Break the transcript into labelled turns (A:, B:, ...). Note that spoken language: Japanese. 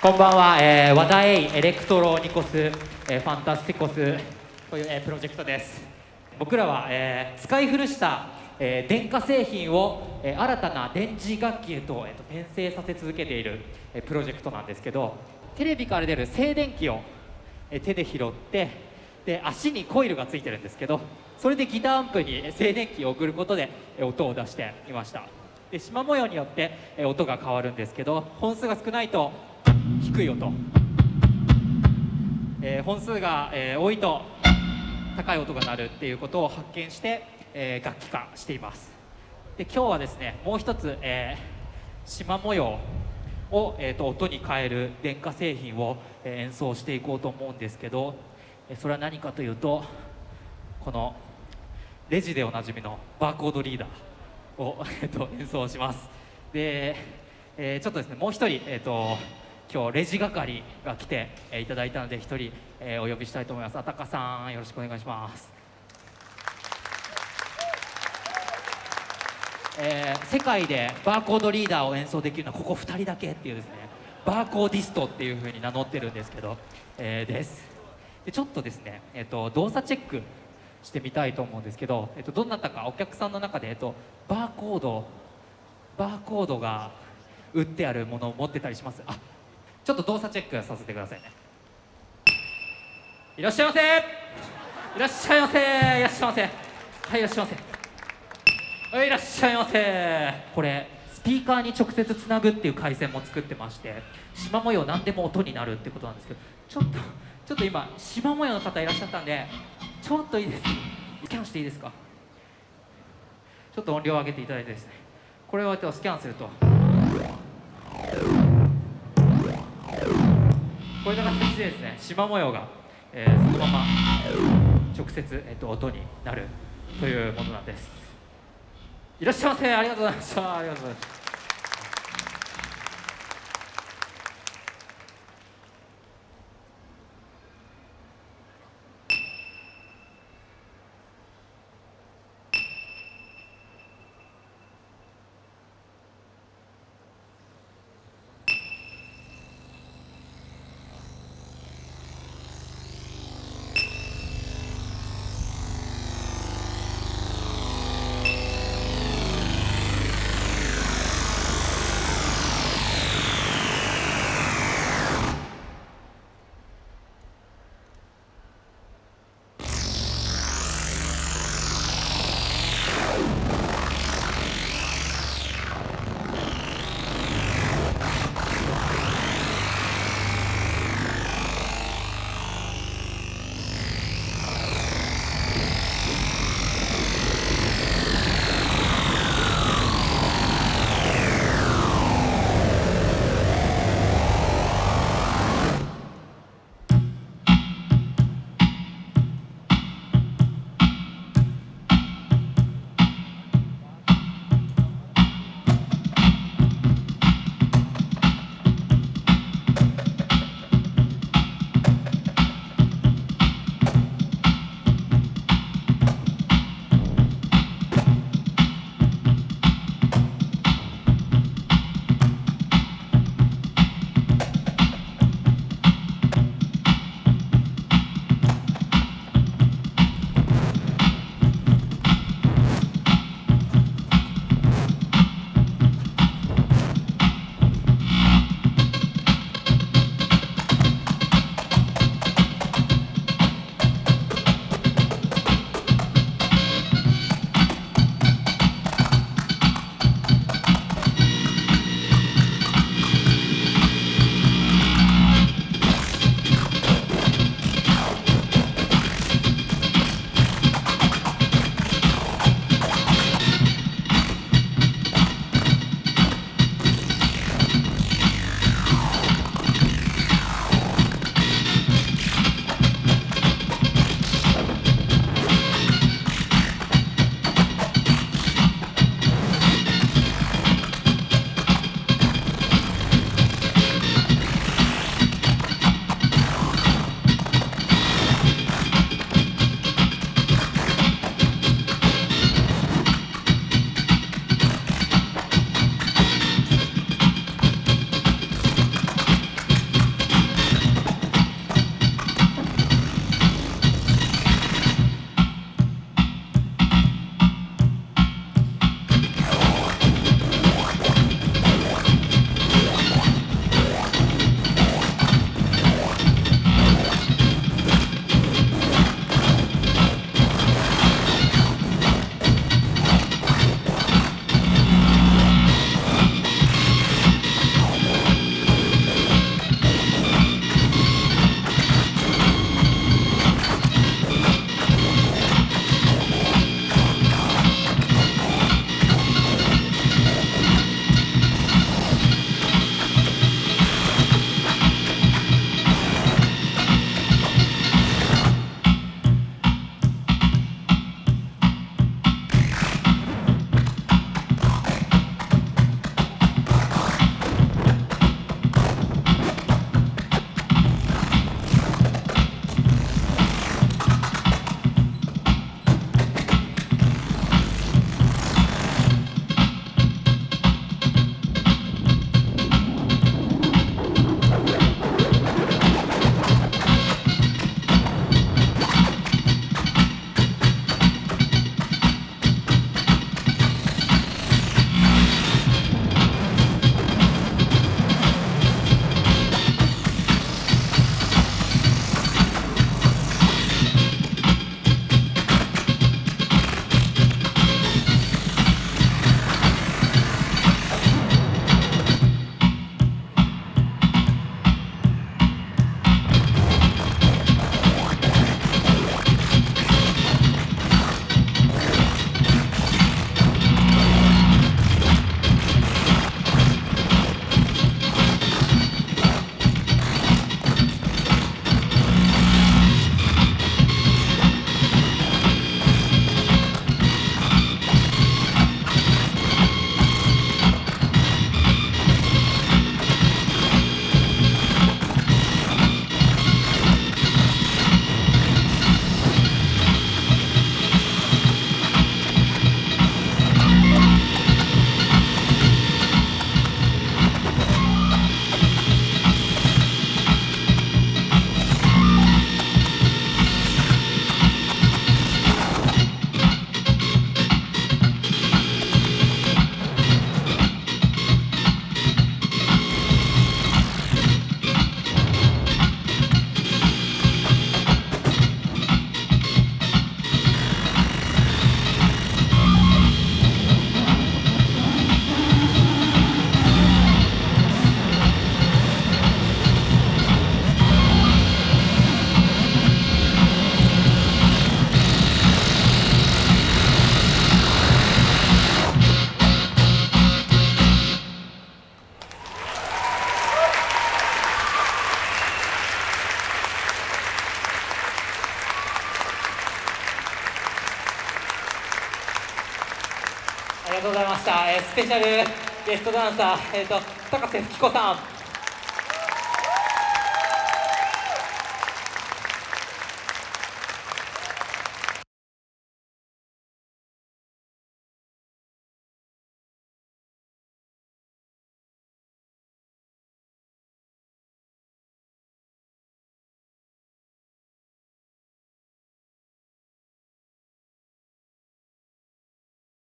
A: こんばんは、えー、和田永エレクトロニコス、えー、ファンタスティコスという、えー、プロジェクトです。僕らは、えー、使い古した、えー、電化製品を、えー、新たな電磁楽器へと,、えー、と転生させ続けている、えー、プロジェクトなんですけどテレビから出る静電気を、えー、手で拾ってで足にコイルがついてるんですけどそれでギターアンプに静電気を送ることで、えー、音を出していました。で縞模様によって、えー、音が変わるんですけど本数が少ないと低い音、えー、本数が、えー、多いと高い音が鳴るっていうことを発見して、えー、楽器化しています。で今日はですねもう一つ、えー、縞模様を、えーと、音に変える電化製品を、え、演奏していこうと思うんですけど、え、それは何かというとこのレジでおなじみのバーコードリーダーを、えーと、演奏します。で、えー、ちょっとですねもう一人、えーと今日レジ係が来て、えー、いただいたので一人、えー、お呼びしたいと思います。あたかさんよろしくお願いします。えー、世界でバーコードリーダーを演奏できるのはここ2人だけっていうですね。バーコーディストっていうふうに名乗ってるんですけど、えー、です。でちょっとですね、えーと、動作チェックしてみたいと思うんですけど、えーと、どなたかお客さんの中で、えーとバーコードバーコードが打ってあるものを持ってたりします。あちょっと動作チェックさせてくださいね。いらっしゃいませ。いらっしゃいませ。いらっしゃいませ。はいいらっしゃいませ。はいいらっしゃいませ。これスピーカーに直接つなぐっていう回線も作ってまして縞模様何でも音になるってことなんですけどちょっとちょっと今縞模様の方いらっしゃったんでちょっといいです。スキャンしていいですか？ちょっと音量上げていただいてですね。これをスキャンすると。こういう形でですね。縞模様が、えー、そのまま直接、えーと、音になるというものなんです。いらっしゃいませ。ありがとうございました。ありがとうございまありがとうございました、えー、スペシャルゲストダンサー、えーと、と高瀬吹子さん。